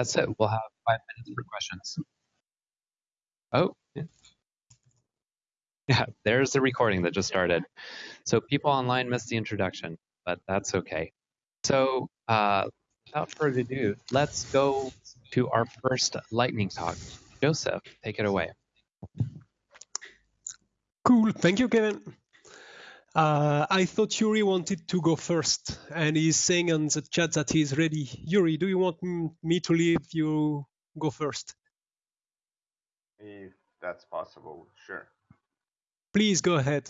that's it. We'll have five minutes for questions. Oh, yeah. there's the recording that just started. So people online missed the introduction, but that's okay. So uh, without further ado, let's go to our first lightning talk. Joseph, take it away. Cool. Thank you, Kevin. Uh, I thought Yuri wanted to go first, and he's saying on the chat that he's ready. Yuri, do you want me to leave you go first? If that's possible, sure. Please go ahead.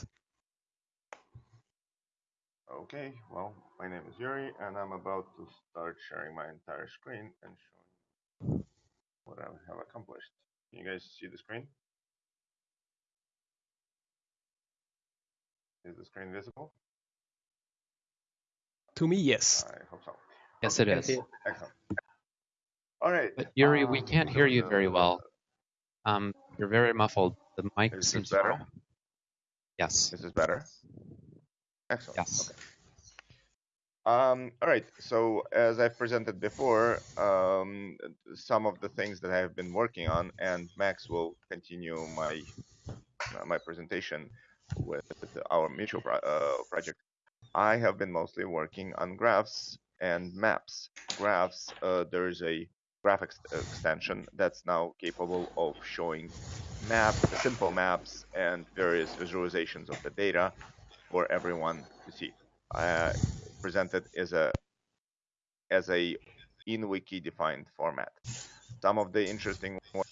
Okay, well, my name is Yuri, and I'm about to start sharing my entire screen and showing you what I have accomplished. Can you guys see the screen? Is the screen visible? To me, yes. I hope so. Yes, it is. Excellent. All right. But Yuri, we um, can't hear you very well. Um, you're very muffled. The mic Is seems this better? Yes. This is better. Excellent. Yes. Okay. Um, all right. So as I've presented before, um, some of the things that I have been working on, and Max will continue my uh, my presentation with our mutual pro- uh, project. I have been mostly working on graphs and maps. Graphs. Uh, there is a graphics extension that's now capable of showing map, simple maps, and various visualizations of the data for everyone to see. Uh, presented as a as a in wiki defined format. Some of the interesting work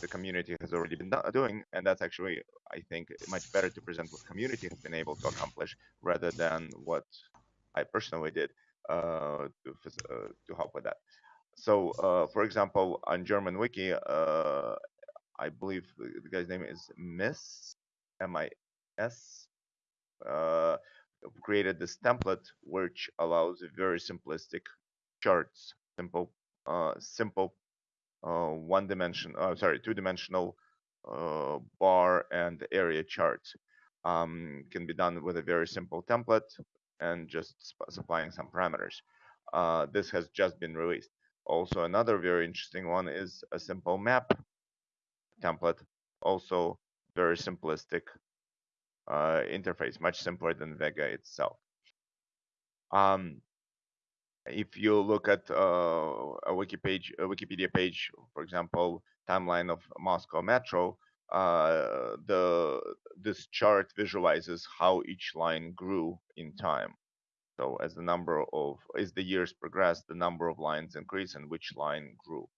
the community has already been doing, and that's actually I think much better to present what community has been able to accomplish rather than what I personally did uh, to uh, to help with that. So, uh, for example, on German wiki, uh, I believe the guy's name is Miss M I S uh, created this template which allows very simplistic charts, simple, uh, simple uh, one dimension, uh, sorry, two dimensional uh, bar and area charts. Um, can be done with a very simple template and just supplying some parameters. Uh, this has just been released. Also, another very interesting one is a simple map template, also very simplistic uh, interface, much simpler than Vega itself. Um, if you look at uh, a wiki page, a Wikipedia page, for example, timeline of Moscow Metro, uh, the this chart visualizes how each line grew in time. So as the number of as the years progressed, the number of lines increased and which line grew.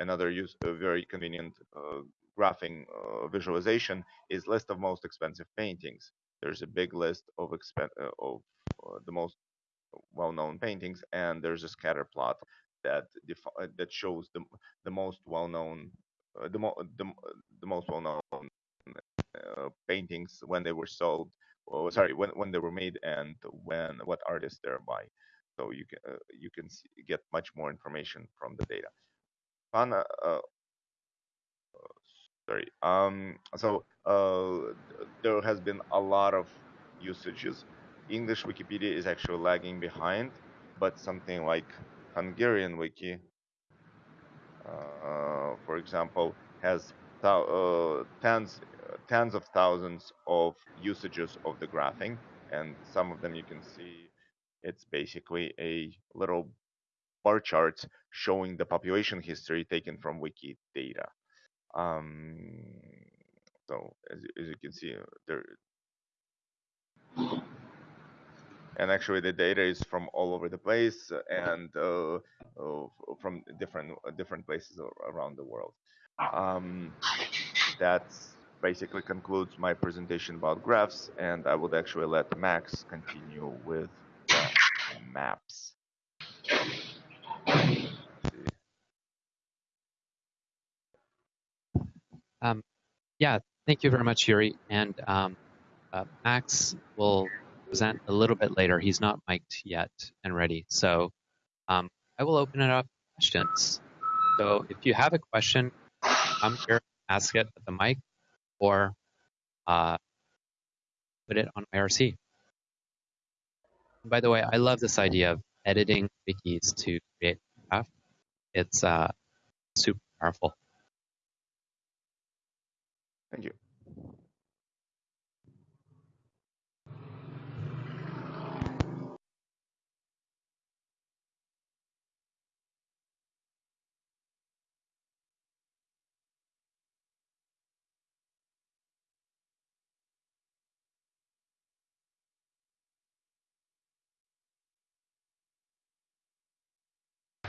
Another use, very convenient uh, graphing uh, visualization is list of most expensive paintings. There's a big list of expen- uh, of uh, the most well-known paintings, and there's a scatter plot that uh, that shows the the most well-known uh, the, mo- the the most well-known uh, paintings when they were sold. Oh, sorry, when when they were made and when what artists they're by. So you can uh, you can see, get much more information from the data. Fana, uh, sorry. Um, so uh, there has been a lot of usages. English Wikipedia is actually lagging behind, but something like Hungarian Wiki, uh, for example, has uh, tens tens of thousands of usages of the graphing, and some of them you can see. It's basically a little bar chart showing the population history taken from Wikidata. Um, so as, as you can see, there, and actually the data is from all over the place and uh, uh, from different different places around the world. Um, that basically concludes my presentation about graphs, and I would actually let Max continue with maps. Um, yeah, thank you very much, Yuri. And um, uh, Max will present a little bit later. He's not mic'd yet and ready. So um, I will open it up to questions. So if you have a question, come here, ask it at the mic, or uh, put it on IRC. By the way, I love this idea of editing wikis to create graph. it's uh, super powerful. Thank you.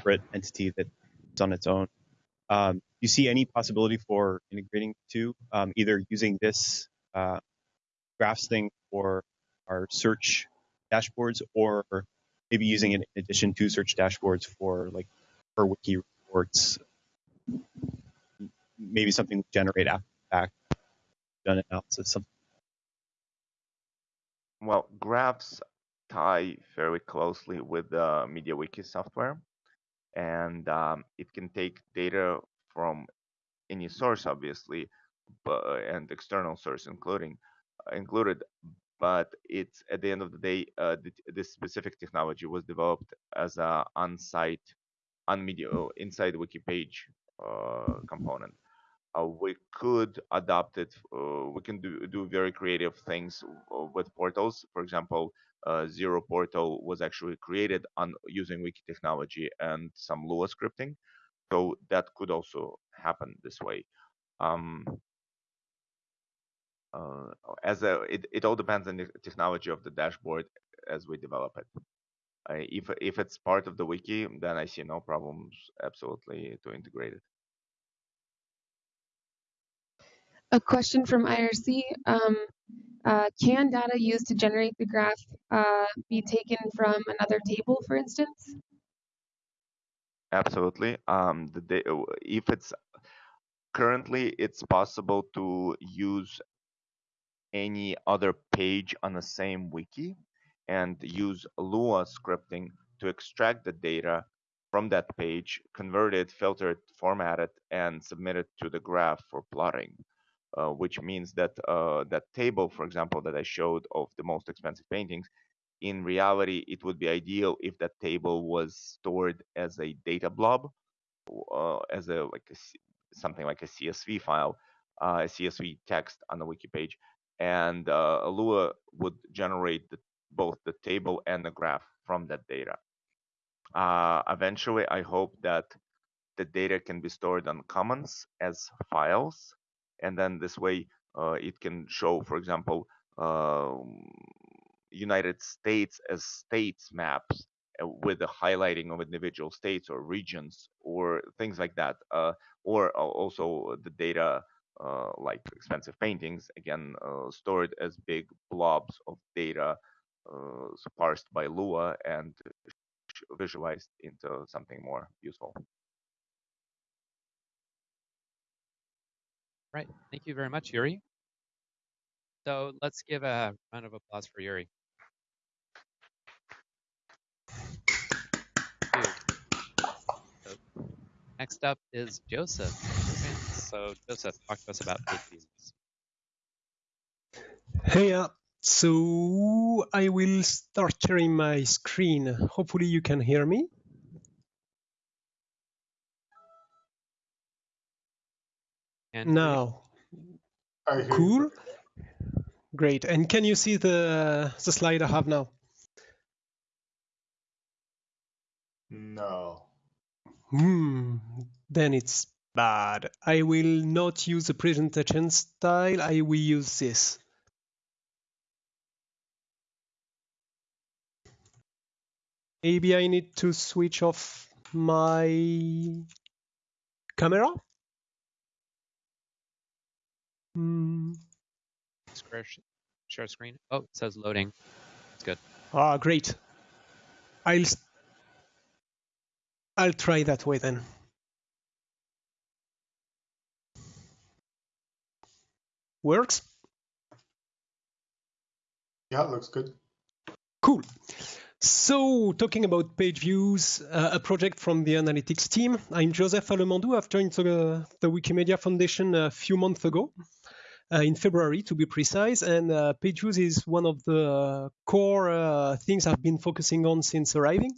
Separate entity that's on its own. Um, do you see any possibility for integrating two, um, either using this uh, graphs thing for our search dashboards, or maybe using it in addition to search dashboards for like per wiki reports, maybe something generate after fact, done analysis, something. Well, graphs tie very closely with the MediaWiki software, and um, it can take data from any source, obviously, but, and external source including uh, included. But it's at the end of the day, uh, th- this specific technology was developed as a on-site, on media inside wiki page uh, component. Uh, we could adopt it. Uh, we can do do very creative things with portals. For example, Zero Portal was actually created on using wiki technology and some Lua scripting. So that could also happen this way. Um, uh, as a, it, it all depends on the technology of the dashboard as we develop it. Uh, if if it's part of the wiki, then I see no problems absolutely to integrate it. A question from IRC. Um, uh, can data used to generate the graph uh, be taken from another table, for instance? Absolutely. Um, the if it's currently it's possible to use any other page on the same wiki and use Lua scripting to extract the data from that page, convert it, filter it, format it, and submit it to the graph for plotting. Uh, which means that uh, that table, for example, that I showed of the most expensive paintings, in reality, it would be ideal if that table was stored as a data blob, uh, as a like a, something like a CSV file, uh, a CSV text on the wiki page, and uh, Lua would generate the, both the table and the graph from that data. Eventually, I hope that the data can be stored on Commons as files and then this way uh, it can show, for example, um, United States as states maps uh, with the highlighting of individual states or regions or things like that, uh, or also the data uh, like expensive paintings, again uh, stored as big blobs of data uh, parsed by Lua and visualized into something more useful. Right. Thank you very much, Yuri. So let's give a round of applause for Yuri. Next up is Joseph. So Joseph, talk to us about page views. Hey, uh, so I will start sharing my screen. Hopefully you can hear me. And now, cool. Great. And can you see the the slide I have now? No. Hmm. Then it's bad. I will not use the presentation style. I will use this. Maybe I need to switch off my camera. Hmm. Share, share screen. Oh, it says loading. It's good. Ah, great. I'll I'll try that way then. Works? Yeah, looks good. Cool. So, talking about page views, uh, a project from the analytics team. I'm Joseph Allemandou. I've joined the, the Wikimedia Foundation a few months ago, in February to be precise. And uh, page views is one of the core uh, things I've been focusing on since arriving.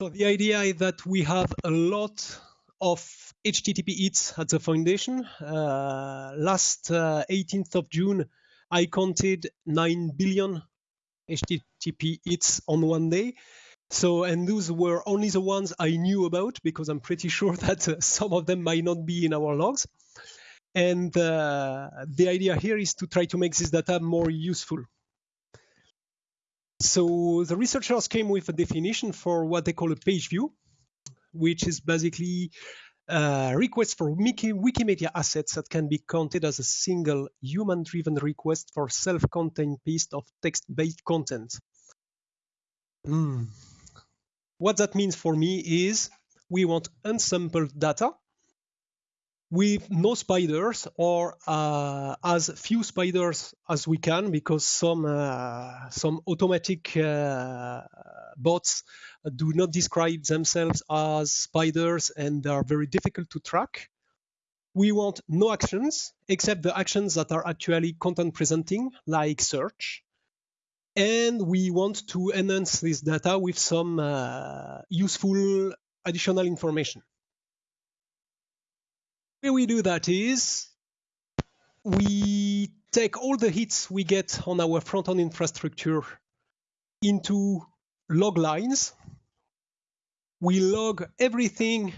So the idea is that we have a lot of HTTP hits at the foundation. Uh, last uh, 18th of June, I counted 9 billion HTTP hits on one day. So, and those were only the ones I knew about because I'm pretty sure that uh, some of them might not be in our logs. And uh, the idea here is to try to make this data more useful. So the researchers came with a definition for what they call a page view, which is basically a request for Wiki, Wikimedia assets that can be counted as a single human-driven request for self-contained piece of text-based content. Mm. What that means for me is we want unsampled data with no spiders or uh, as few spiders as we can because some uh, some automatic uh, bots do not describe themselves as spiders and they are very difficult to track. We want no actions except the actions that are actually content presenting like search. And we want to enhance this data with some uh, useful additional information way we do that is we take all the hits we get on our front-end infrastructure into log lines. We log everything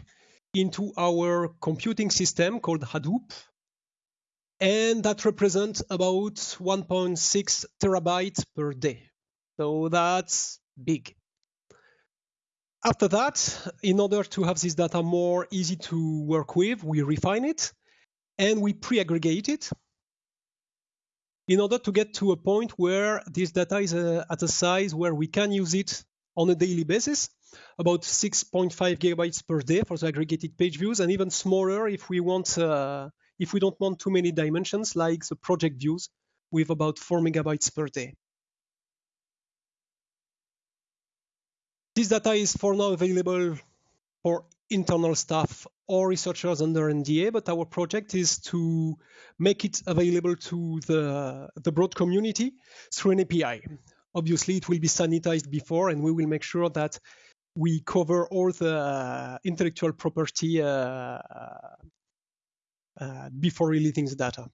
into our computing system called Hadoop, and that represents about 1.6 terabytes per day. So that's big. After that, in order to have this data more easy to work with, we refine it and we pre-aggregate it in order to get to a point where this data is uh, at a size where we can use it on a daily basis, about 6.5 gigabytes per day for the aggregated page views, and even smaller if we want uh, if we don't want too many dimensions like the project views with about 4 megabytes per day. This data is for now available for internal staff or researchers under NDA, but our project is to make it available to the, the broad community through an API. Obviously, it will be sanitized before, and we will make sure that we cover all the intellectual property uh, uh, before releasing the data.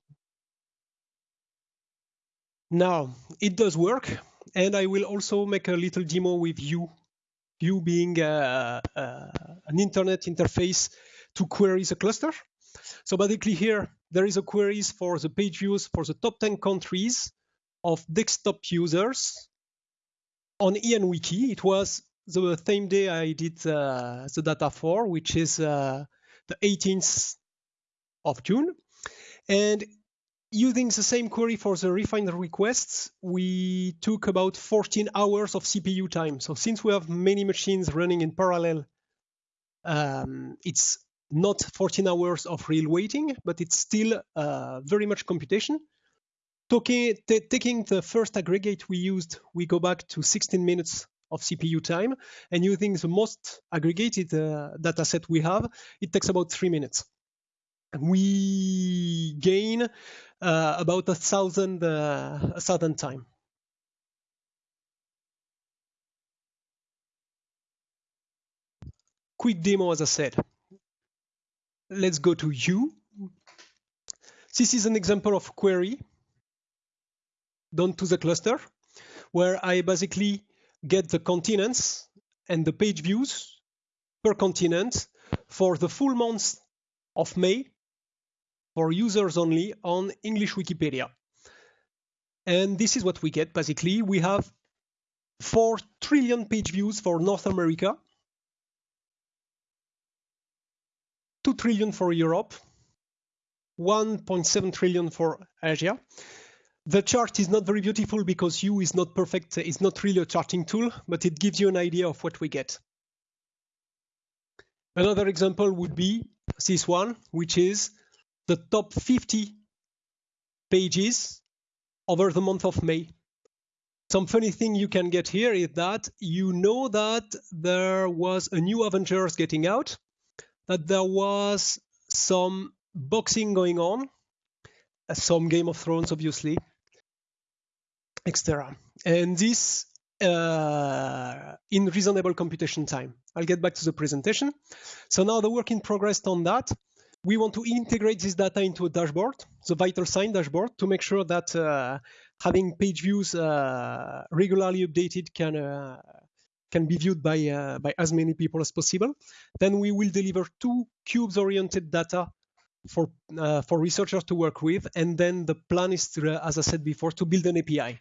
Now, it does work, and I will also make a little demo with you Hue being uh, uh, an internet interface to query the cluster. So basically here, there is a queries for the page views for the top 10 countries of desktop users on ENWiki. It was the same day I did uh, the data for, which is uh, the 18th of June. And using the same query for the refined requests, we took about 14 hours of CPU time. So since we have many machines running in parallel, um, it's not 14 hours of real waiting, but it's still uh, very much computation. Talking, taking the first aggregate we used, we go back to 16 minutes of CPU time, and using the most aggregated uh, data set we have, it takes about three minutes. We gain uh, about a thousand uh, thousand time. Quick demo, as I said. Let's go to Hue. This is an example of query done to the cluster, where I basically get the continents and the page views per continent for the full month of May for users only on English Wikipedia. And this is what we get basically. We have 4 trillion page views for North America, 2 trillion for Europe, 1.7 trillion for Asia. The chart is not very beautiful because Hue is not perfect, it's not really a charting tool, but it gives you an idea of what we get. Another example would be this one, which is the top 50 pages over the month of May. Some funny thing you can get here is that you know that there was a new Avengers getting out, that there was some boxing going on, some Game of Thrones, obviously, etc. And this uh, in reasonable computation time. I'll get back to the presentation. So now the work in progress on that. We want to integrate this data into a dashboard, the vital sign dashboard, to make sure that uh, having page views uh, regularly updated can uh, can be viewed by uh, by as many people as possible. Then we will deliver two cubes-oriented data for uh, for researchers to work with, and then the plan is, to, as I said before, to build an API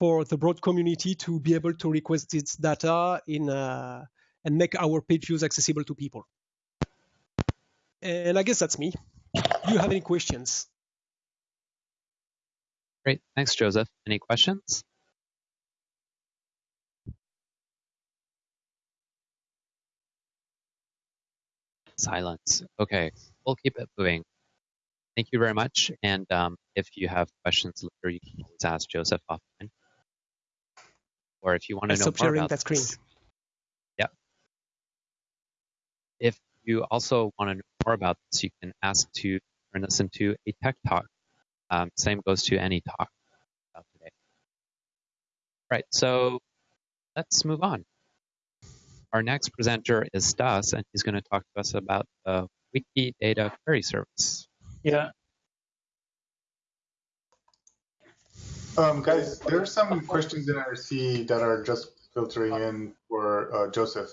for the broad community to be able to request its data in uh, and make our page views accessible to people. And I guess that's me. Do you have any questions? Great. Thanks, Joseph. Any questions? Silence. Okay, we'll keep it moving. Thank you very much. And um, if you have questions later, you can always ask Joseph offline. Or if you want to know more about that screen. this, yeah. If you also want to know more about this, you can ask to turn this into a tech talk. Um, same goes to any talk about today. Right. So let's move on. Our next presenter is Stas, and he's going to talk to us about the Wikidata Query Service. Yeah. Um, guys, there are some questions in IRC that are just filtering in for uh, Joseph.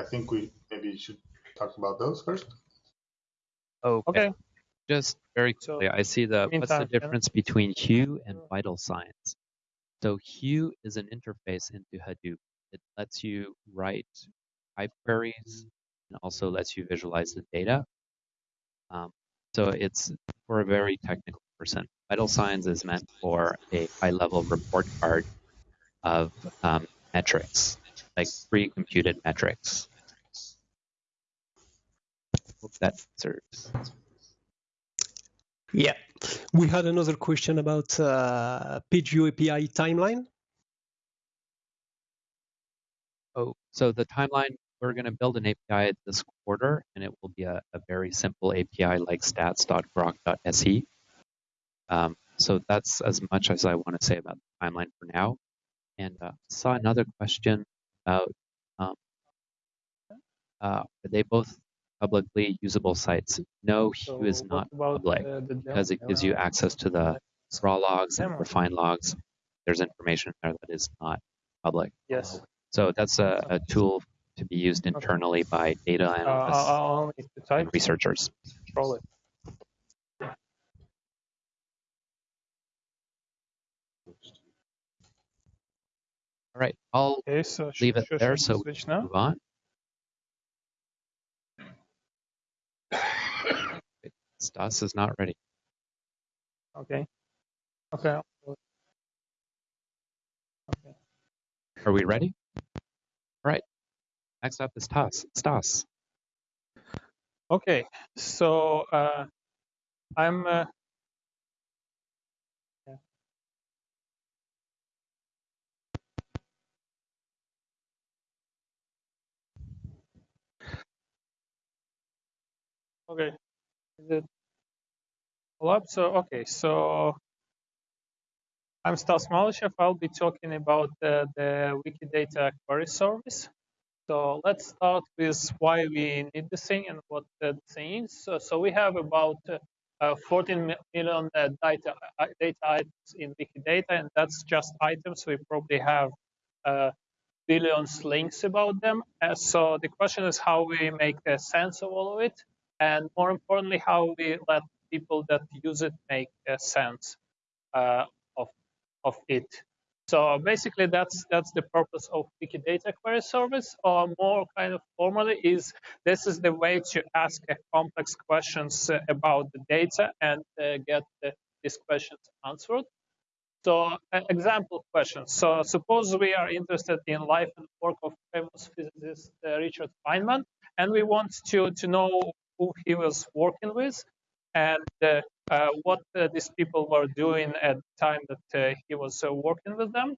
I think we maybe should talk about those first. Okay. Okay. Just very So, quickly, I see the what's the meantime, yeah. difference between Hue and Vital Signs. So Hue is an interface into Hadoop. It lets you write type queries and also lets you visualize the data. Um, so it's for a very technical person. Vital Signs is meant for a high-level report card of um, metrics, like pre-computed metrics. Hope that answers. Yeah. We had another question about uh, PageView API timeline. Oh, so the timeline, we're going to build an API this quarter, and it will be a, a very simple API like stats.grok.se. Um, so that's as much as I want to say about the timeline for now. And uh, saw another question about um, uh, are they both publicly usable sites? No, Hue is not public uh, because it gives you access to the raw logs and refined logs. There's information there that is not public. Yes. So that's a, a tool to be used internally by data Uh, analysts type and researchers. control it. All right, I'll Okay, so leave it there so we can move on. Stas is not ready. Okay. Okay. I'll do it. Okay. Are we ready? All right. Next up is Stas. Stas. Okay. So uh, I'm. Uh, yeah. Okay. Is it? So okay. So I'm Stas Malyshev. I'll be talking about uh, the Wikidata query service. So let's start with why we need the thing and what the thing is. So, so we have about uh, uh, 14 mi- million uh, data, uh, data items in Wikidata, and that's just items. We probably have uh, billions links about them. Uh, so the question is how we make sense of all of it, and more importantly, how we let people that use it make sense uh, of of it. So basically, that's that's the purpose of Wikidata query service, or more kind of formally is this is the way to ask uh, complex questions uh, about the data and uh, get uh, these questions answered. So an example question. So suppose we are interested in life and work of famous physicist uh, Richard Feynman, and we want to to know who he was working with, and uh, uh, what uh, these people were doing at the time that he was working with them.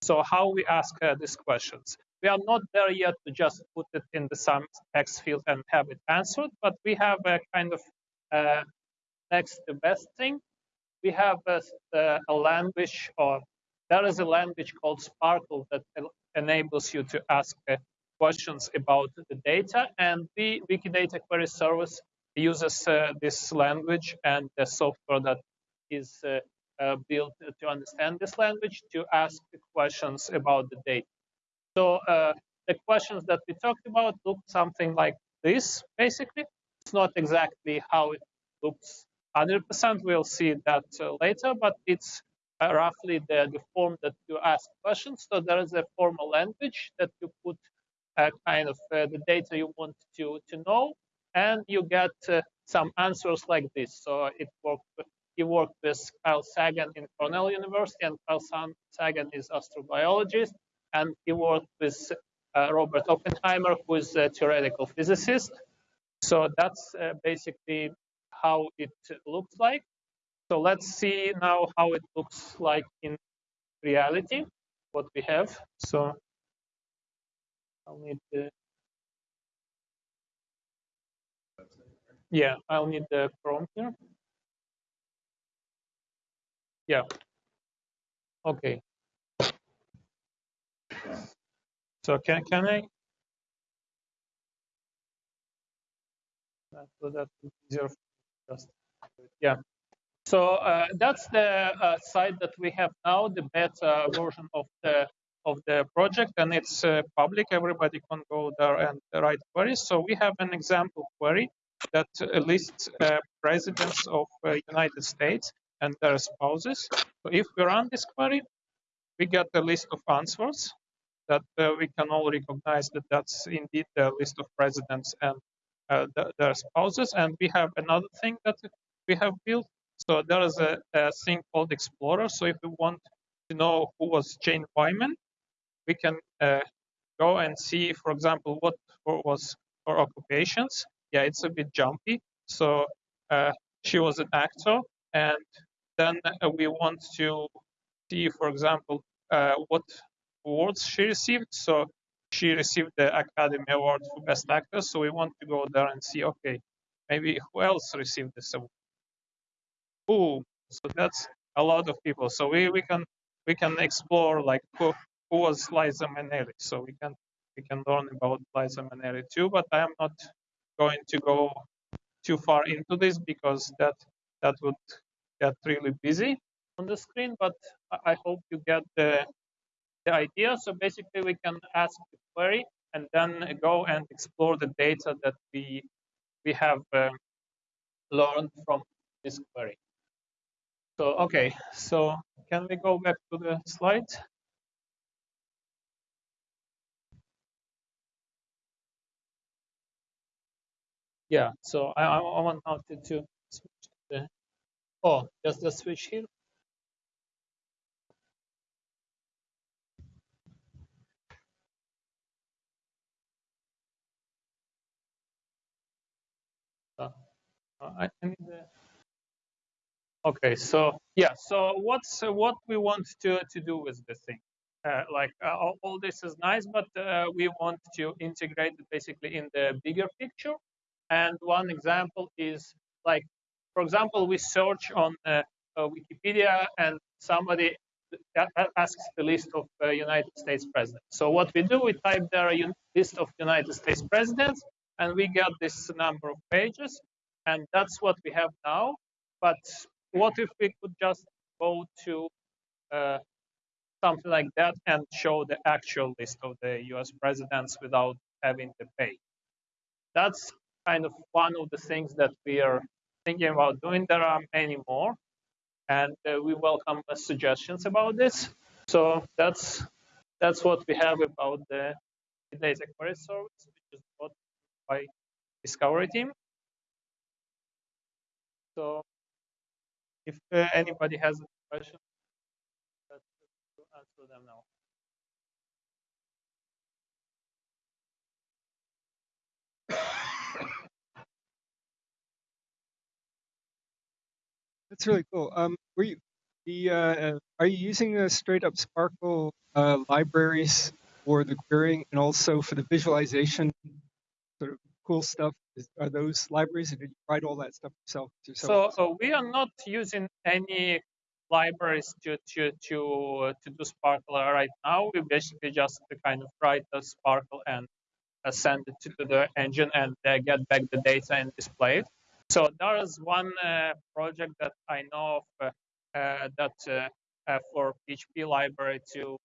So how we ask these questions. We are not there yet to just put it in the some text field and have it answered, but we have a kind of next best thing. We have a, a language or there is a language called SPARQL that enables you to ask uh, questions about the data, and the Wikidata Query Service uses uh, this language and the software that is uh, uh, built to understand this language to ask questions about the data. So uh, the questions that we talked about look something like this, basically. It's not exactly how it looks 100%. We'll see that uh, later, but it's uh, roughly the, the form that you ask questions. So there is a formal language that you put kind of uh, the data you want to, to know, and you get uh, some answers like this. So it worked. He worked with Carl Sagan in Cornell University, and Carl Sagan is astrobiologist, and he worked with uh, Robert Oppenheimer, who is a theoretical physicist. So that's basically how it looks like. So let's see now how it looks like in reality, what we have. So I'll need the yeah, I'll need the Chrome here. Yeah. Okay. So can can I? So that easier. Just yeah. So uh, that's the uh, site that we have now, the beta version of the of the project, and it's uh, public. Everybody can go there and write queries. So we have an example query that lists uh, presidents of uh, United States and their spouses. So if we run this query, we get a list of answers that uh, we can all recognize that that's indeed the list of presidents and uh, their spouses. And we have another thing that we have built. So there is a, a thing called Explorer. So if we want to know who was Jane Wyman, we can uh, go and see, for example, what was her occupations. Yeah, it's a bit jumpy. So uh, she was an actor, and then uh, we want to see, for example, uh, what awards she received. So she received the Academy Award for Best Actor. So we want to go there and see, okay, maybe who else received this award? Who? So that's a lot of people. So we, we can we can explore like who, who was Liza Minnelli. So we can we can learn about Liza Minnelli too. But I am not going to go too far into this because that that would get really busy on the screen. But I hope you get the the idea. So basically, we can ask the query and then go and explore the data that we we have uh, learned from this query. So okay, so can we go back to the slide? Yeah, so I, I want now to, to switch the, oh, just the switch here. I need. Okay, so yeah, so what's uh, what we want to to do with the thing? Uh, like uh, all, all, this is nice, but uh, we want to integrate it basically in the bigger picture. And one example is like, for example, we search on uh, uh, Wikipedia and somebody asks the list of United States presidents. So what we do, we type there a list of United States presidents, and we get this number of pages and that's what we have now. But what if we could just go to uh, something like that and show the actual list of the US presidents without having to pay? That's kind of one of the things that we are thinking about doing. There are many more, and uh, we welcome suggestions about this. So that's that's what we have about the data query service, which is brought by Discovery team. So if uh, anybody has a question, let's answer them now. That's really cool. Um, were you the uh, are you using a straight up SPARQL uh, libraries for the querying and also for the visualization sort of cool stuff is, are those libraries, or did you write all that stuff yourself? yourself? So uh, we are not using any libraries to to to to do SPARQL right now. We basically just kind of write a SPARQL and uh, send it to the engine and uh, get back the data and display it. So there is one uh, project that I know of that for PHP library to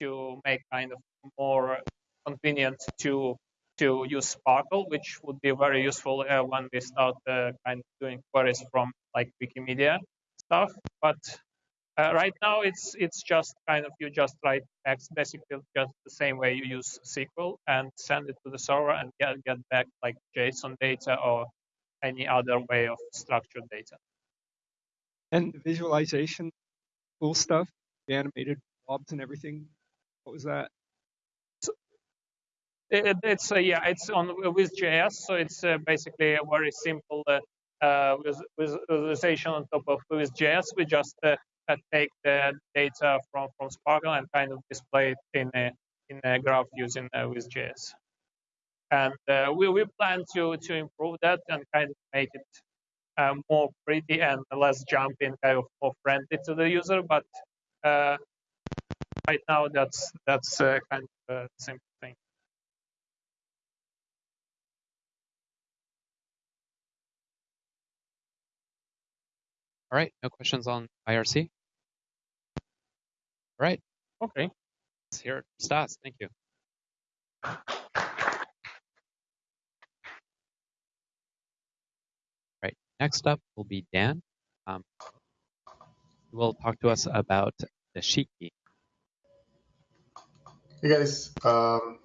to make kind of more convenient to to use SPARQL, which would be very useful uh, when we start uh, kind of doing queries from like Wikimedia stuff. But uh, right now, it's it's just kind of you just write text basically just the same way you use SQL and send it to the server and get get back like JSON data or any other way of structured data. And the visualization, cool stuff, the animated blobs and everything. What was that? It, it's uh, yeah, it's on with JS, so it's uh, basically a very simple uh, uh visualization on top of with JS. We just uh, uh, take the data from from SPARQL and kind of display it in a in a graph using uh, JS. And uh, we we plan to to improve that and kind of make it uh, more pretty and less jumping, kind of more friendly to the user. But uh, right now, that's that's kind of a simple thing. All right, no questions on IRC? All right. Okay. Let's hear it. Stas, thank you. next up will be Dan. Um, he will talk to us about the Dashiki. Hey guys, um,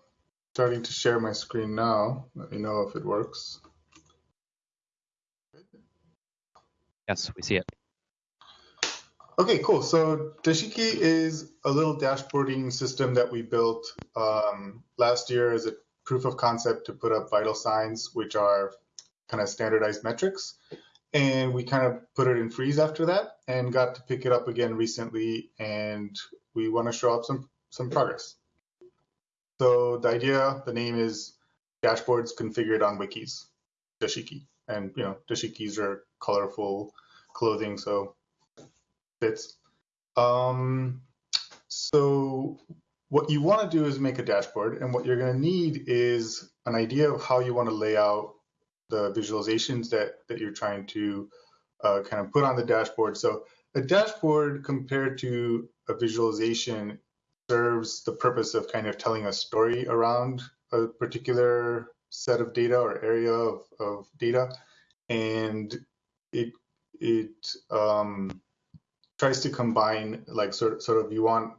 starting to share my screen now. Let me know if it works. Yes, we see it. Okay, cool. So Dashiki is a little dashboarding system that we built um, last year as a proof of concept to put up vital signs, which are kind of standardized metrics. And we kind of put it in freeze after that and got to pick it up again recently. And we want to show up some, some progress. So the idea, the name is dashboards configured on wikis, Dashiki. And, you know, Dashikis are colorful clothing, so fits. Um, so what you want to do is make a dashboard, and what you're going to need is an idea of how you want to lay out the visualizations that, that you're trying to uh, kind of put on the dashboard. So a dashboard compared to a visualization serves the purpose of kind of telling a story around a particular set of data or area of, of data. And it, it um, tries to combine like sort sort of you want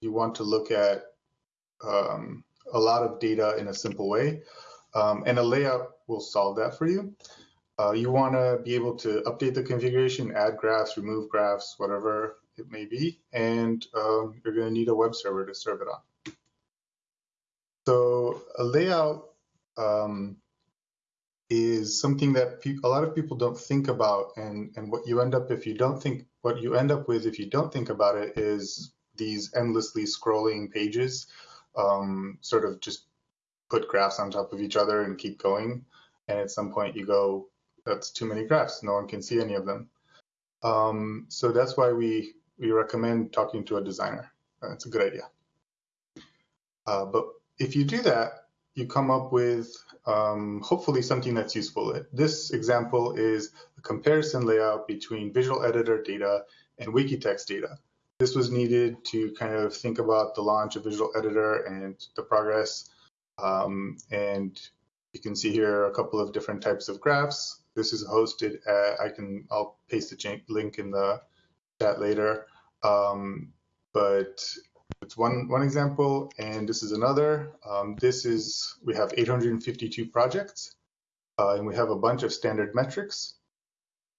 you want to look at um, a lot of data in a simple way, um, and a layout will solve that for you. Uh, you want to be able to update the configuration, add graphs, remove graphs, whatever it may be, and um, you're going to need a web server to serve it on. So a layout um, is something that a lot of people don't think about, and and what you end up if you don't think what you end up with if you don't think about it is these endlessly scrolling pages, um, sort of just put graphs on top of each other and keep going, and at some point you go, that's too many graphs, no one can see any of them. Um, so that's why we we recommend talking to a designer. That's a good idea. Uh, but if you do that, you come up with um, hopefully something that's useful. This example is a comparison layout between visual editor data and Wikitext data. This was needed to kind of think about the launch of Visual Editor and the progress. Um, and you can see here a couple of different types of graphs. This is hosted at, I can, I'll paste the link in the chat later. Um, but it's one, one example, and this is another. Um, this is, we have 852 projects, uh, and we have a bunch of standard metrics.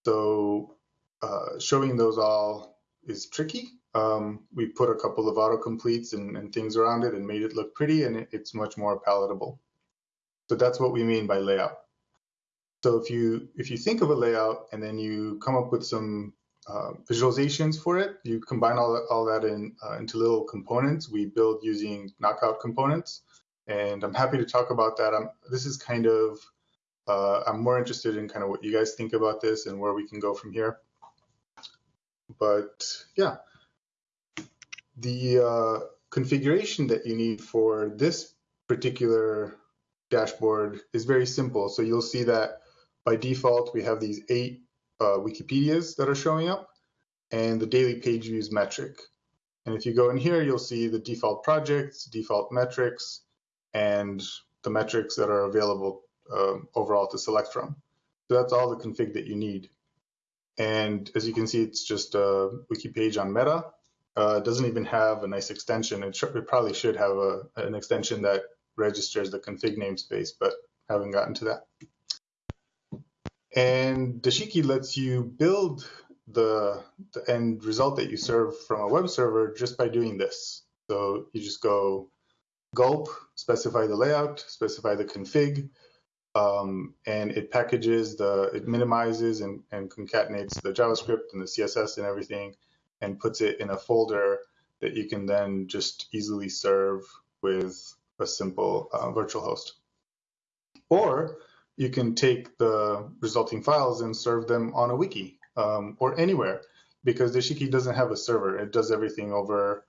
So uh, showing those all is tricky. Um, we put a couple of autocompletes and, and, things around it and made it look pretty, and it, it's much more palatable. So that's what we mean by layout. So if you if you think of a layout and then you come up with some uh, visualizations for it. You combine all that, all that in uh, into little components. We build using knockout components, and I'm happy to talk about that. I'm, this is kind of uh, I'm more interested in kind of what you guys think about this and where we can go from here. but yeah, the uh, configuration that you need for this particular dashboard is very simple. So you'll see that by default, we have these eight uh, Wikipedias that are showing up and the daily page views metric. And if you go in here, you'll see the default projects, default metrics, and the metrics that are available um, overall to select from. So that's all the config that you need. And as you can see, it's just a wiki page on Meta. Uh, doesn't even have a nice extension. It, it probably should have a, an extension that registers the config namespace, but haven't gotten to that. And Dashiki lets you build the, the end result that you serve from a web server just by doing this. So you just go gulp, specify the layout, specify the config, um, and it packages the, it minimizes and, and concatenates the JavaScript and the CSS and everything and puts it in a folder that you can then just easily serve with a simple uh, virtual host. Or you can take the resulting files and serve them on a wiki um, or anywhere because Dashiki doesn't have a server. It does everything over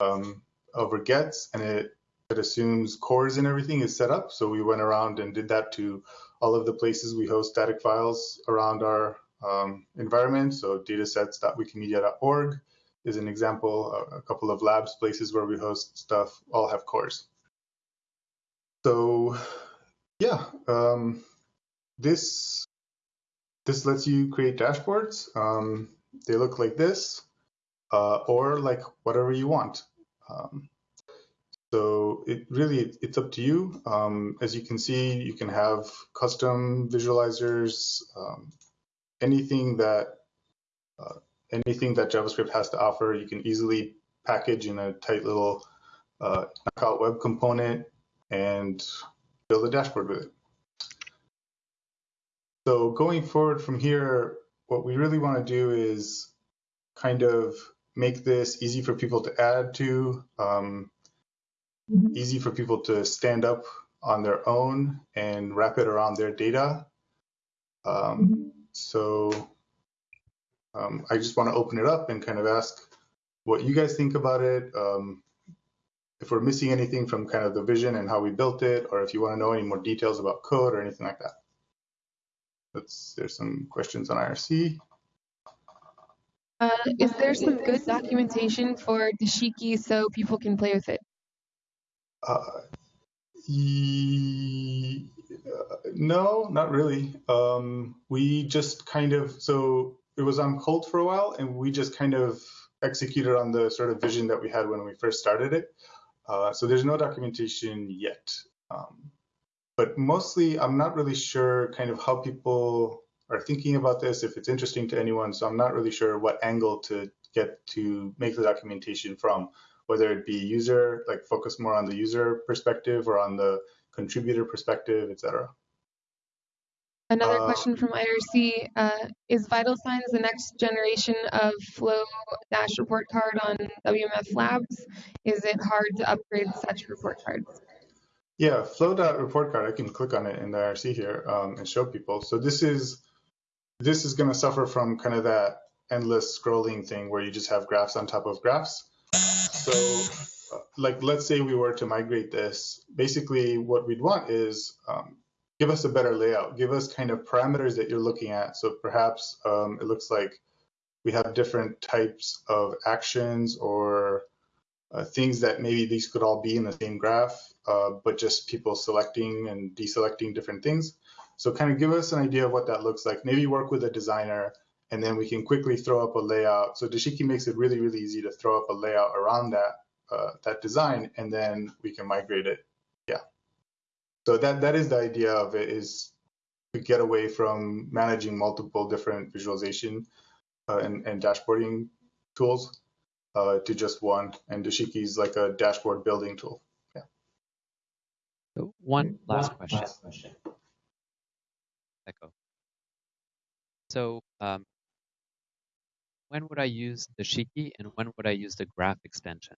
um, over gets and it it assumes CORS and everything is set up. So we went around and did that to all of the places we host static files around our um, environment. So datasets.wikimedia.org is an example. A, couple of labs places where we host stuff all have CORS. So yeah, um, this this lets you create dashboards. Um, they look like this, uh, or like whatever you want. Um, so it really it's up to you. Um, as you can see, you can have custom visualizers, um, anything that uh, anything that JavaScript has to offer. You can easily package in a tight little uh, knockout web component and build a dashboard with it. So going forward from here, what we really want to do is kind of make this easy for people to add to, um, mm-hmm. easy for people to stand up on their own and wrap it around their data. Um, mm-hmm. So um, I just want to open it up and kind of ask what you guys think about it. Um, if we're missing anything from kind of the vision and how we built it, or if you want to know any more details about code or anything like that. Let's, there's some questions on IRC. Uh, is there some good documentation for Dashiki so people can play with it? Uh, e uh, no, not really. Um, we just kind of, so it was on hold for a while and we just kind of executed on the sort of vision that we had when we first started it. Uh, so there's no documentation yet. Um, but mostly I'm not really sure kind of how people are thinking about this, if it's interesting to anyone. So I'm not really sure what angle to get to make the documentation from, whether it be user, like focus more on the user perspective or on the contributor perspective, etc. Another uh, question from IRC, uh, is Vital Signs the next generation of Flow Dash report card on WMF Labs? Is it hard to upgrade such report cards? Yeah, Flow report card, I can click on it in the IRC here um, and show people. So this is this is going to suffer from kind of that endless scrolling thing where you just have graphs on top of graphs. So like let's say we were to migrate this, basically what we'd want is um, give us a better layout, give us kind of parameters that you're looking at. So perhaps um, it looks like we have different types of actions or uh, things that maybe these could all be in the same graph, uh, but just people selecting and deselecting different things. So kind of give us an idea of what that looks like. Maybe work with a designer and then we can quickly throw up a layout. So Dashiki makes it really, really easy to throw up a layout around that uh, that design, and then we can migrate it Yeah. so that that is the idea of it is to get away from managing multiple different visualization uh, and, and dashboarding tools uh, to just one. And Dashiki is like a dashboard building tool. Yeah. So one last question. Last question. Echo. So um, when would I use Dashiki and when would I use the graph extension?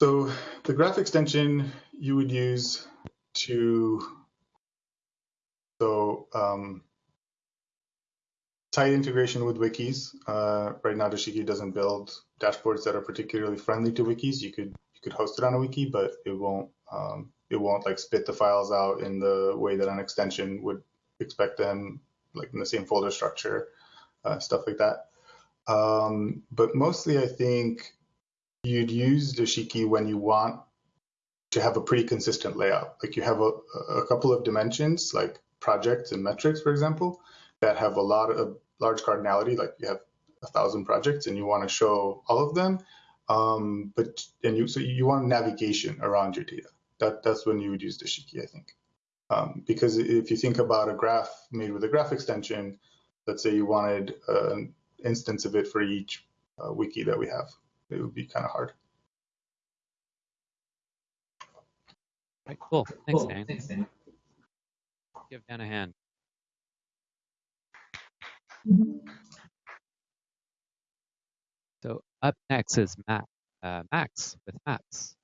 So the graph extension you would use to, so um, tight integration with wikis. Uh, right now, Dashiki doesn't build dashboards that are particularly friendly to wikis. You could you could host it on a wiki, but it won't um, it won't like spit the files out in the way that an extension would expect them, like in the same folder structure, uh, stuff like that. Um, but mostly, I think you'd use Dashiki when you want to have a pretty consistent layout. Like you have a, a couple of dimensions, like projects and metrics, for example, that have a lot of large cardinality. Like you have a thousand projects and you want to show all of them. Um, but and you so you want navigation around your data. That that's when you would use Dashiki, I think. Um, because if you think about a graph made with a graph extension, let's say you wanted an instance of it for each uh, wiki that we have, it would be kind of hard. Right, cool. Thanks, Dan. Thanks, Dan. Give Dan a hand. So up next is Matt, uh, Max with Maps.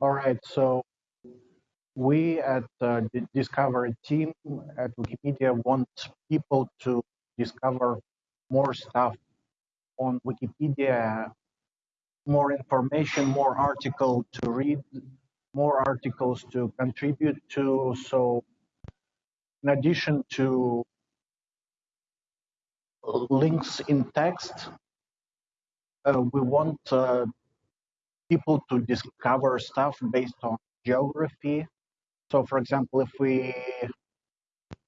All right, so we at uh, the Discovery team at Wikipedia want people to discover more stuff on Wikipedia, more information, more article to read, more articles to contribute to. So in addition to links in text, uh, we want uh, people to discover stuff based on geography. So, for example, if we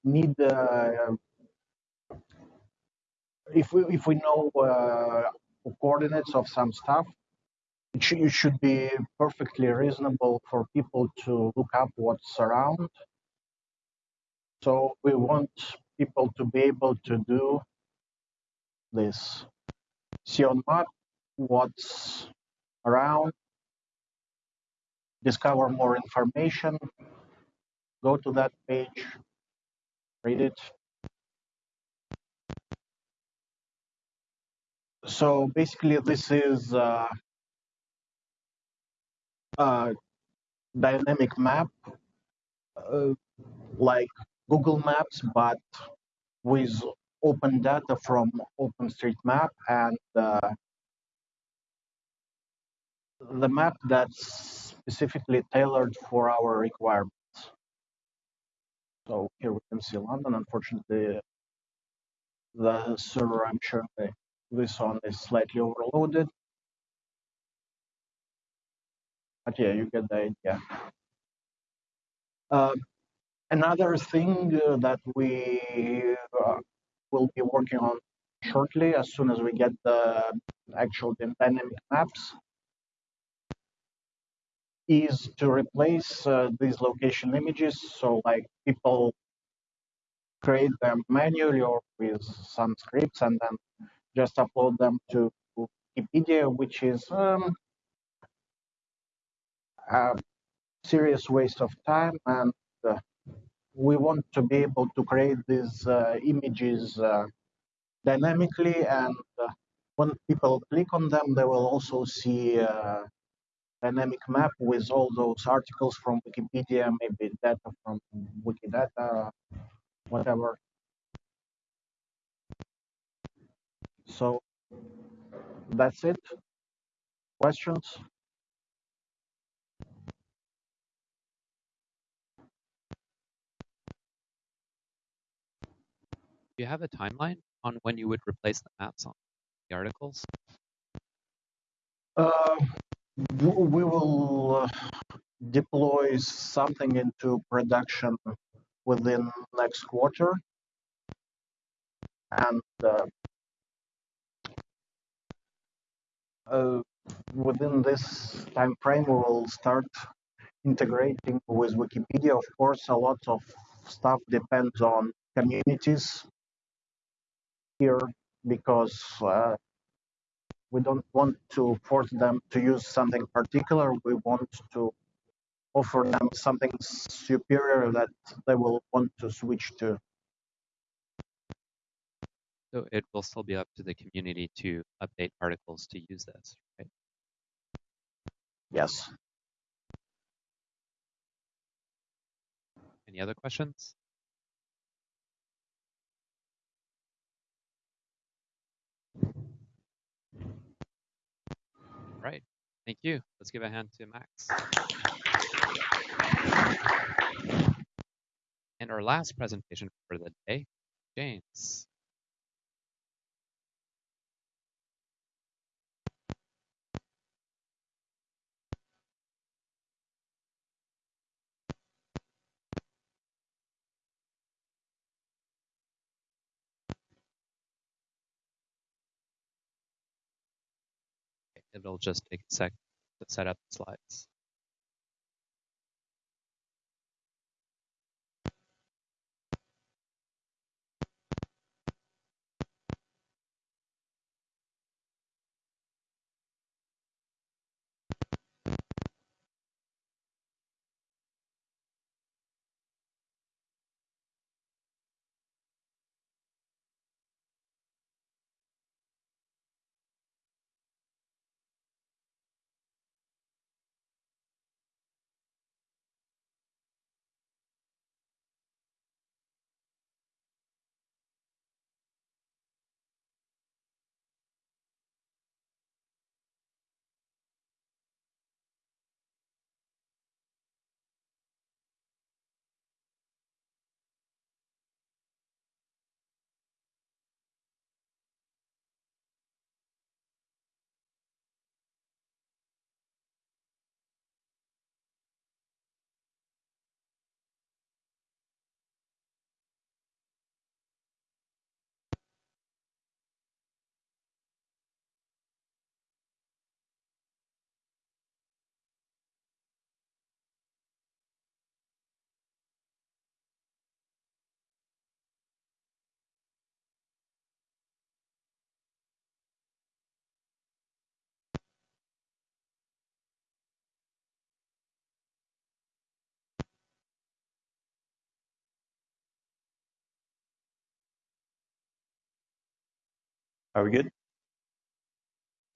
need, uh, if we if we know uh, coordinates of some stuff, it should, it should be perfectly reasonable for people to look up what's around. So we want people to be able to do this. See on map what's around, discover more information, go to that page, read it. So basically this is uh, a dynamic map uh, like Google Maps, but with open data from OpenStreetMap and uh, the map that's specifically tailored for our requirements. So here we can see London. Unfortunately, the server I'm showing this on is slightly overloaded. But yeah, you get the idea. Uh, another thing uh, that we uh, will be working on shortly, as soon as we get the actual dynamic maps, is to replace uh, these location images. So like people create them manually or with some scripts and then just upload them to Wikipedia, which is um, a serious waste of time. And uh, we want to be able to create these uh, images uh, dynamically. And uh, when people click on them, they will also see uh, dynamic map with all those articles from Wikipedia, maybe data from Wikidata, whatever. So that's it. Questions? Do you have a timeline on when you would replace the maps on the articles? Uh, we will uh, deploy something into production within next quarter. And uh, uh, within this time frame we will start integrating with wikipedia. Of course a lot of stuff depends on communities here because uh, we don't want to force them to use something particular. We want to offer them something superior that they will want to switch to. So it will still be up to the community to update articles to use this, right? Yes. Any other questions? Right, thank you. Let's give a hand to Max. And our last presentation for the day, James. It'll just take a sec to set up the slides. Are we good?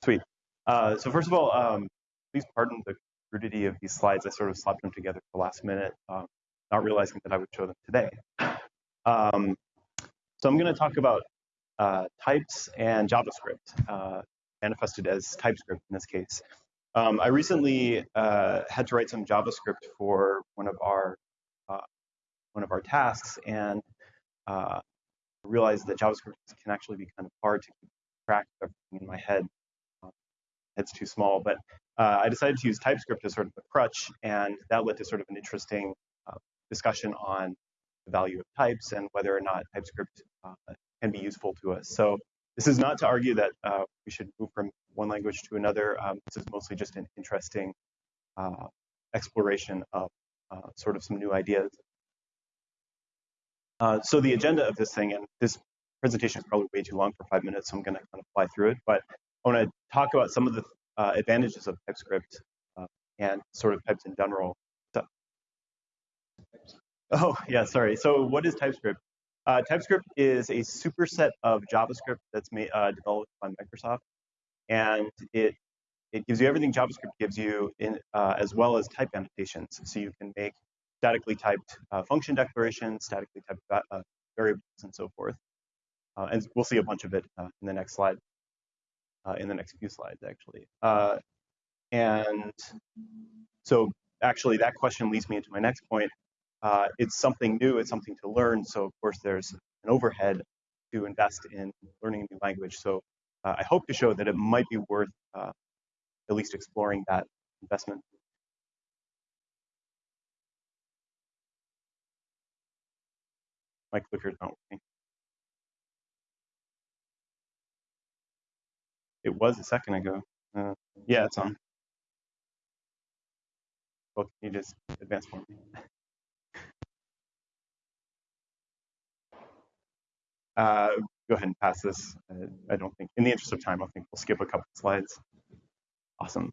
Sweet. Uh, so first of all, um, please pardon the crudity of these slides. I sort of slapped them together for the last minute, um, not realizing that I would show them today. Um, so I'm going to talk about uh, types and JavaScript, uh, manifested as TypeScript in this case. Um, I recently uh, had to write some JavaScript for one of our uh, one of our tasks, and uh, realized that JavaScript can actually be kind of hard to keep track of everything in my head. Um, it's too small, but uh, I decided to use TypeScript as sort of a crutch, and that led to sort of an interesting uh, discussion on the value of types and whether or not TypeScript uh, can be useful to us. So this is not to argue that uh, we should move from one language to another. Um, this is mostly just an interesting uh, exploration of uh, sort of some new ideas uh, so the agenda of this thing, and this presentation is probably way too long for five minutes, so I'm going to kind of fly through it. But I want to talk about some of the uh, advantages of TypeScript uh, and sort of types in general. So, oh, yeah, sorry. So what is TypeScript? Uh, TypeScript is a superset of JavaScript that's made, uh, developed by Microsoft, and it it gives you everything JavaScript gives you, in, as well as type annotations. So you can make statically typed uh, function declarations, statically typed uh, variables, and so forth. Uh, and we'll see a bunch of it uh, in the next slide, uh, in the next few slides, actually. Uh, and so actually, that question leads me into my next point. it's something new, it's something to learn. So of course, there's an overhead to invest in learning a new language. So I hope to show that it might be worth at least exploring that investment My clicker's not working. It was a second ago. Uh, yeah, it's on. Well, can you just advance for me? Uh, go ahead and pass this. Uh, I don't think, in the interest of time, I think we'll skip a couple slides. Awesome.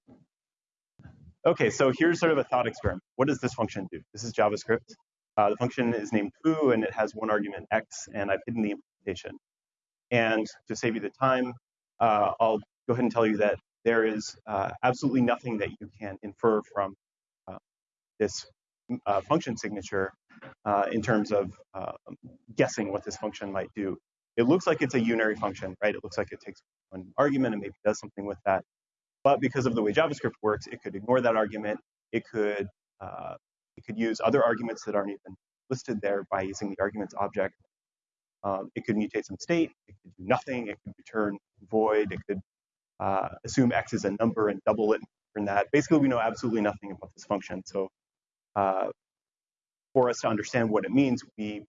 Okay, so here's sort of a thought experiment. What does this function do? This is JavaScript. Uh, the function is named foo, and it has one argument x, and I've hidden the implementation. And to save you the time, uh, I'll go ahead and tell you that there is uh, absolutely nothing that you can infer from uh, this uh, function signature uh, in terms of guessing what this function might do. It looks like it's a unary function, right? It looks like it takes one argument and maybe does something with that. But because of the way JavaScript works, it could ignore that argument. It could it could use other arguments that aren't even listed there by using the arguments object. Um, it could mutate some state. It could do nothing. It could return void. It could uh, assume x is a number and double it and return that. Basically, we know absolutely nothing about this function. So uh, for us to understand what it means, we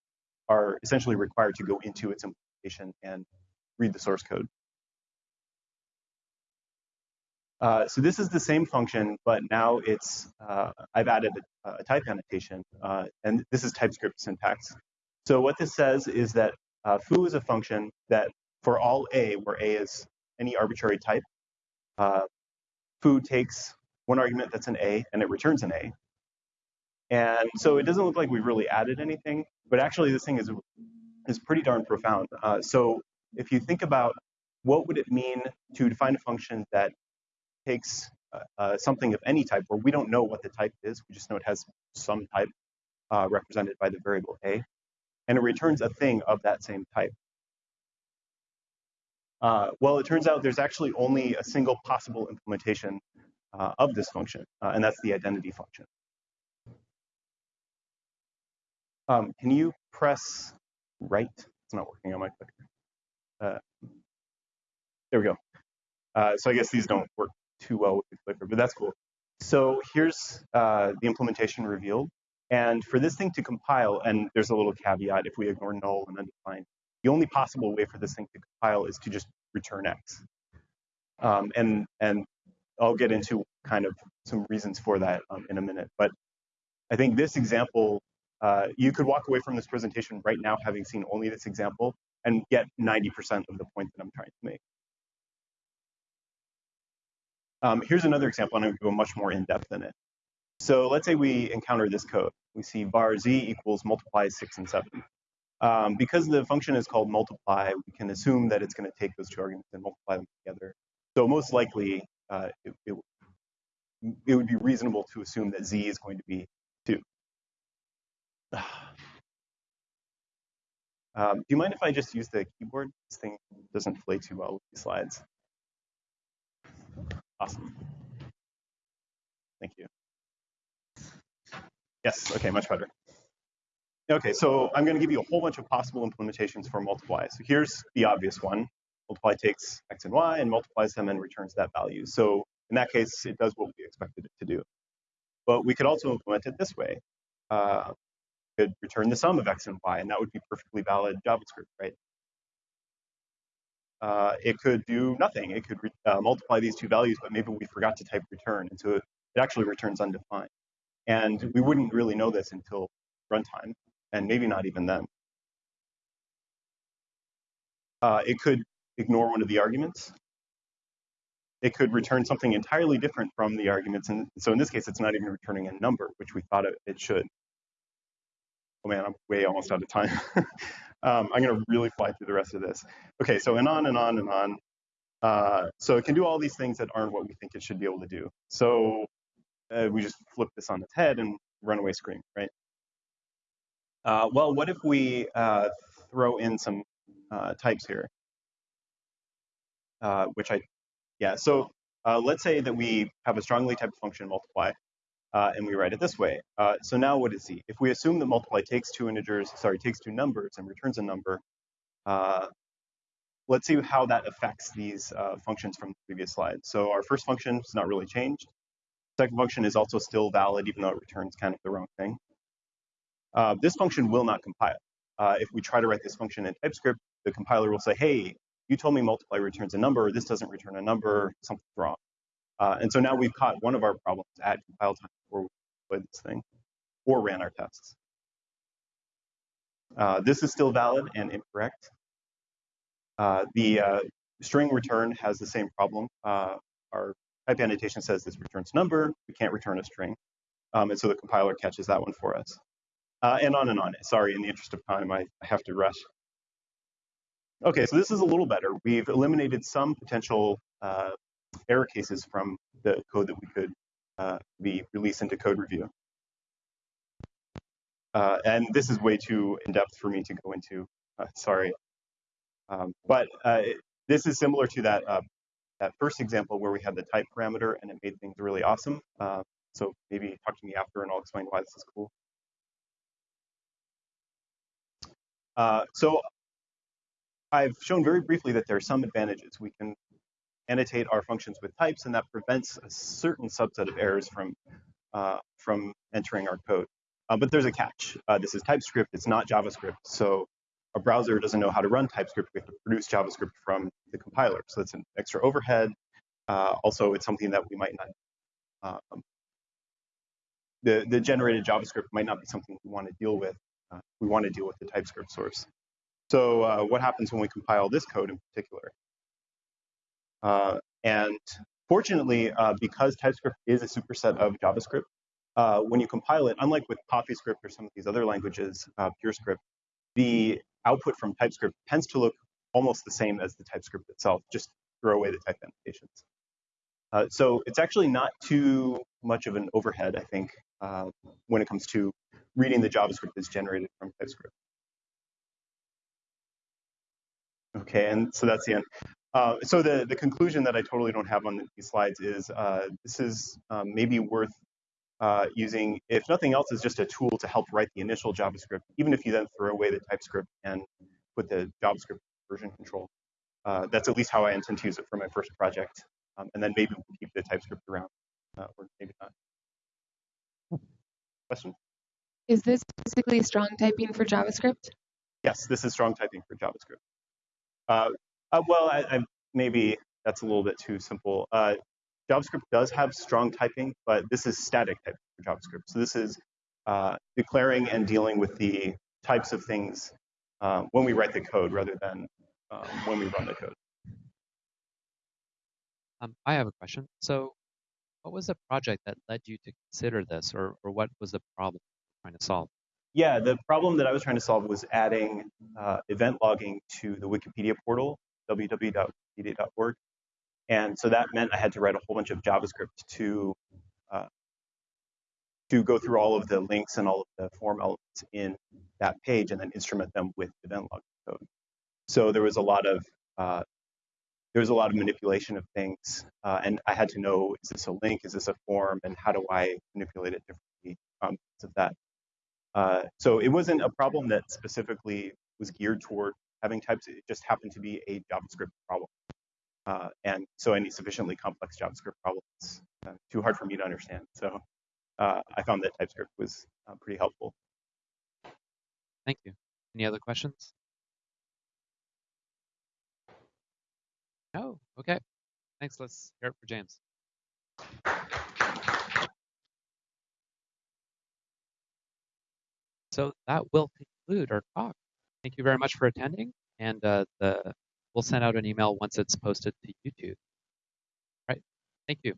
are essentially required to go into its implementation and read the source code. Uh, so this is the same function, but now it's uh, I've added a, a type annotation, uh, and this is TypeScript syntax. So what this says is that uh, foo is a function that for all a, where a is any arbitrary type, uh, foo takes one argument that's an a and it returns an a. And so it doesn't look like we've really added anything, but actually this thing is is pretty darn profound. So if you think about what would it mean to define a function that takes uh, uh, something of any type where we don't know what the type is. We just know it has some type uh, represented by the variable a, and it returns a thing of that same type. Uh, well, it turns out there's actually only a single possible implementation uh, of this function, uh, and that's the identity function. Um, can you press right? It's not working on my clicker. there we go. so I guess these don't work too well with the clicker, but that's cool. So here's uh, the implementation revealed. And for this thing to compile, and there's a little caveat, if we ignore null and undefined, the only possible way for this thing to compile is to just return x. Um, and, and I'll get into kind of some reasons for that um, in a minute. But I think this example, uh, you could walk away from this presentation right now having seen only this example and get 90% of the point that I'm trying to make. Um, here's another example, and I'm going to go much more in depth in it. So let's say we encounter this code. We see var z equals multiply 6 and 7. Um, because the function is called multiply, we can assume that it's going to take those two arguments and multiply them together. So most likely, uh, it, it, it, would be reasonable to assume that z is going to be 2. Um, do you mind if I just use the keyboard? This thing doesn't play too well with these slides. Awesome. Thank you. Yes, okay, much better. Okay, so I'm going to give you a whole bunch of possible implementations for multiply. So here's the obvious one. Multiply takes x and y and multiplies them and returns that value. So in that case, it does what we expected it to do. But we could also implement it this way. Uh, could return the sum of x and y, and that would be perfectly valid JavaScript, right? Uh, it could do nothing. It could uh, multiply these two values, but maybe we forgot to type return, and so it, it actually returns undefined. And we wouldn't really know this until runtime, and maybe not even then. Uh, it could ignore one of the arguments. It could return something entirely different from the arguments, and so in this case, it's not even returning a number, which we thought it, it should. Oh man, I'm way almost out of time. Um, I'm going to really fly through the rest of this. Okay, so and on and on and on. Uh, so it can do all these things that aren't what we think it should be able to do. So uh, we just flip this on its head and runaway scream, right? Uh, well, what if we uh, throw in some uh, types here? Uh, which I, yeah, so let's say that we have a strongly typed function multiply, uh, and we write it this way. Uh, so now what is z? If we assume that multiply takes two integers, sorry, takes two numbers and returns a number, uh, let's see how that affects these uh, functions from the previous slide. So our first function is not really changed. Second function is also still valid, even though it returns kind of the wrong thing. Uh, this function will not compile. Uh, if we try to write this function in TypeScript, the compiler will say, hey, you told me multiply returns a number, this doesn't return a number, something's wrong. Uh, and so now we've caught one of our problems at compile time before we deployed this thing or ran our tests. Uh, this is still valid and incorrect. Uh, the uh, string return has the same problem. Uh, our type annotation says this returns number. We can't return a string. Um, and so the compiler catches that one for us. Uh, and on and on. Sorry, in the interest of time, I, I have to rush. Okay, so this is a little better. We've eliminated some potential error cases from the code that we could uh, be released into code review. Uh, and this is way too in-depth for me to go into. Uh, sorry. Um, but uh, this is similar to that uh, that first example where we had the type parameter and it made things really awesome. Uh, so maybe talk to me after and I'll explain why this is cool. Uh, so I've shown very briefly that there are some advantages. We can annotate our functions with types, and that prevents a certain subset of errors from uh, from entering our code. Uh, but there's a catch. Uh, this is TypeScript. It's not JavaScript. So a browser doesn't know how to run TypeScript. We have to produce JavaScript from the compiler. So it's an extra overhead. Uh, also, it's something that we might not. Um, the the generated JavaScript might not be something we want to deal with. Uh, we want to deal with the TypeScript source. So uh, what happens when we compile this code in particular? Uh, and fortunately, uh, because TypeScript is a superset of JavaScript, uh, when you compile it, unlike with CoffeeScript or some of these other languages, uh, PureScript, the output from TypeScript tends to look almost the same as the TypeScript itself. Just throw away the type annotations. Uh, so it's actually not too much of an overhead, I think, uh, when it comes to reading the JavaScript that's generated from TypeScript. Okay, and so that's the end. Uh, so the, the conclusion that I totally don't have on these slides is uh, this is um, maybe worth uh, using, if nothing else, is just a tool to help write the initial JavaScript, even if you then throw away the TypeScript and put the JavaScript version control. Uh, that's at least how I intend to use it for my first project. Um, and then maybe we'll keep the TypeScript around, uh, or maybe not. Question? Is this basically strong typing for JavaScript? Yes, this is strong typing for JavaScript. Uh, uh, well, I, I, maybe that's a little bit too simple. Uh, JavaScript does have strong typing, but this is static typing for JavaScript. So this is uh, declaring and dealing with the types of things um, when we write the code rather than um, when we run the code. Um, I have a question. So what was the project that led you to consider this, or, or what was the problem you're trying to solve? Yeah, the problem that I was trying to solve was adding uh, event logging to the Wikipedia portal, www.wikipedia.org. And so that meant I had to write a whole bunch of JavaScript to uh, to go through all of the links and all of the form elements in that page and then instrument them with event log code. So there was a lot of uh, there was a lot of manipulation of things, uh, and I had to know is this a link, is this a form, and how do I manipulate it differently um, of that. Uh, so it wasn't a problem that specifically was geared toward having types. It just happened to be a JavaScript problem. Uh, and so any sufficiently complex JavaScript problems uh, too hard for me to understand. So uh, I found that TypeScript was uh, pretty helpful. Thank you. Any other questions? No? Okay. Thanks. Let's hear it for James. So that will conclude our talk. Thank you very much for attending, and uh, the, we'll send out an email once it's posted to YouTube. All right. Thank you.